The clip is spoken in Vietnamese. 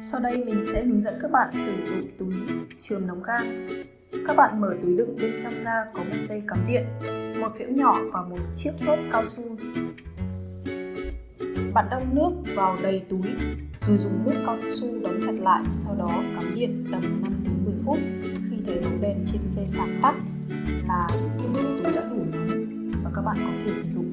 Sau đây mình sẽ hướng dẫn các bạn sử dụng túi trường nóng gan. Các bạn mở túi đựng bên trong ra có một dây cắm điện, một phễu nhỏ và một chiếc chốt cao su. Bạn đong nước vào đầy túi rồi dùng nút cao su đóng chặt lại, sau đó cắm điện tầm 5 đến 10 phút. Khi thấy bóng đèn trên dây sáng tắt là túi đã đủ nóng và các bạn có thể sử dụng.